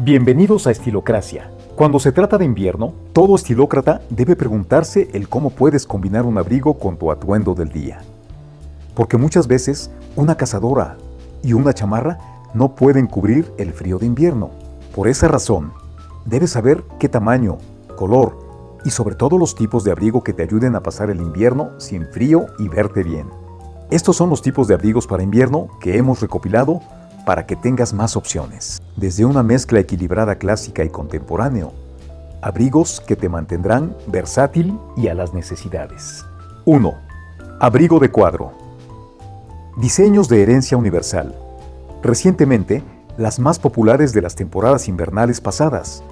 Bienvenidos a Estilocracia. Cuando se trata de invierno, todo estilócrata debe preguntarse el cómo puedes combinar un abrigo con tu atuendo del día. Porque muchas veces una cazadora y una chamarra no pueden cubrir el frío de invierno. Por esa razón, debes saber qué tamaño, color y sobre todo los tipos de abrigo que te ayuden a pasar el invierno sin frío y verte bien. Estos son los tipos de abrigos para invierno que hemos recopilado para que tengas más opciones. Desde una mezcla equilibrada clásica y contemporáneo, abrigos que te mantendrán versátil y a las necesidades. 1. Abrigo de cuadro. Diseños de herencia universal. Recientemente, las más populares de las temporadas invernales pasadas.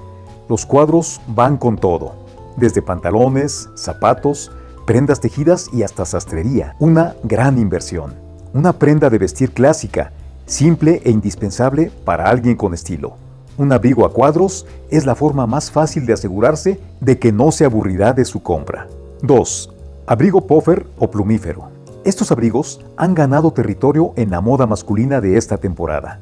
Los cuadros van con todo, desde pantalones, zapatos, prendas tejidas y hasta sastrería. Una gran inversión. Una prenda de vestir clásica, simple e indispensable para alguien con estilo. Un abrigo a cuadros es la forma más fácil de asegurarse de que no se aburrirá de su compra. 2. Abrigo puffer o plumífero. Estos abrigos han ganado territorio en la moda masculina de esta temporada.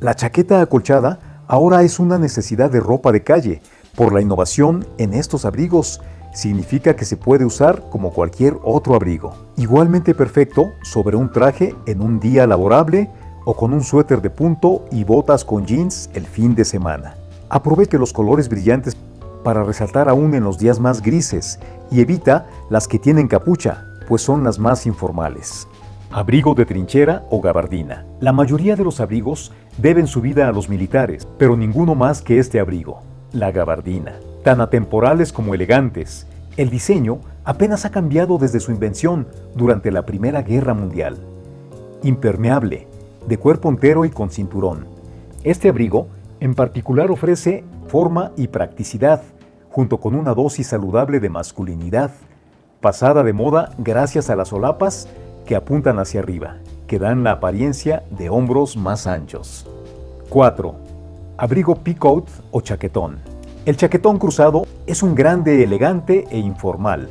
La chaqueta acolchada ahora es una necesidad de ropa de calle por la innovación en estos abrigos significa que se puede usar como cualquier otro abrigo. Igualmente perfecto sobre un traje en un día laborable o con un suéter de punto y botas con jeans el fin de semana. Aproveche los colores brillantes para resaltar aún en los días más grises y evita las que tienen capucha, pues son las más informales. Abrigo de trinchera o gabardina. La mayoría de los abrigos deben su vida a los militares, pero ninguno más que este abrigo, la gabardina tan atemporales como elegantes. El diseño apenas ha cambiado desde su invención durante la Primera Guerra Mundial. Impermeable, de cuerpo entero y con cinturón. Este abrigo en particular ofrece forma y practicidad, junto con una dosis saludable de masculinidad, pasada de moda gracias a las solapas que apuntan hacia arriba, que dan la apariencia de hombros más anchos. 4. Abrigo picoat o chaquetón. El chaquetón cruzado es un grande elegante e informal.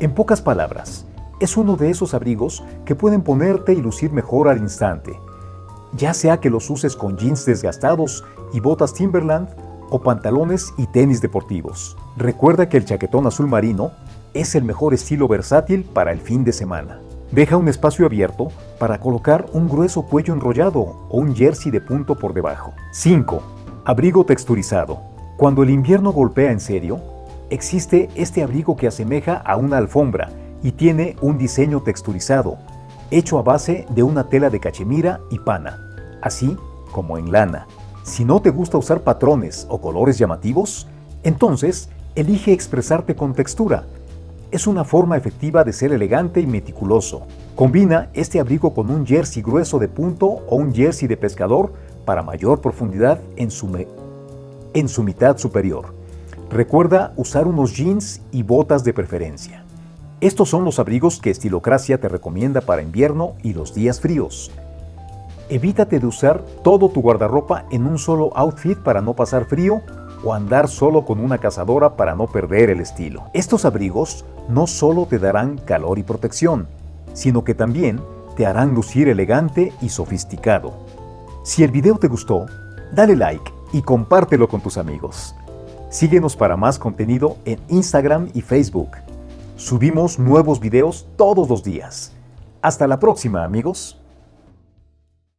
En pocas palabras, es uno de esos abrigos que pueden ponerte y lucir mejor al instante, ya sea que los uses con jeans desgastados y botas Timberland o pantalones y tenis deportivos. Recuerda que el chaquetón azul marino es el mejor estilo versátil para el fin de semana. Deja un espacio abierto para colocar un grueso cuello enrollado o un jersey de punto por debajo. 5. Abrigo texturizado. Cuando el invierno golpea en serio, existe este abrigo que asemeja a una alfombra y tiene un diseño texturizado, hecho a base de una tela de cachemira y pana, así como en lana. Si no te gusta usar patrones o colores llamativos, entonces elige expresarte con textura. Es una forma efectiva de ser elegante y meticuloso. Combina este abrigo con un jersey grueso de punto o un jersey de pescador para mayor profundidad en su, en su mitad superior. Recuerda usar unos jeans y botas de preferencia. Estos son los abrigos que Estilocracia te recomienda para invierno y los días fríos. Evítate de usar todo tu guardarropa en un solo outfit para no pasar frío o andar solo con una cazadora para no perder el estilo. Estos abrigos no solo te darán calor y protección, sino que también te harán lucir elegante y sofisticado. Si el video te gustó, dale like y compártelo con tus amigos. Síguenos para más contenido en Instagram y Facebook. Subimos nuevos videos todos los días. Hasta la próxima amigos.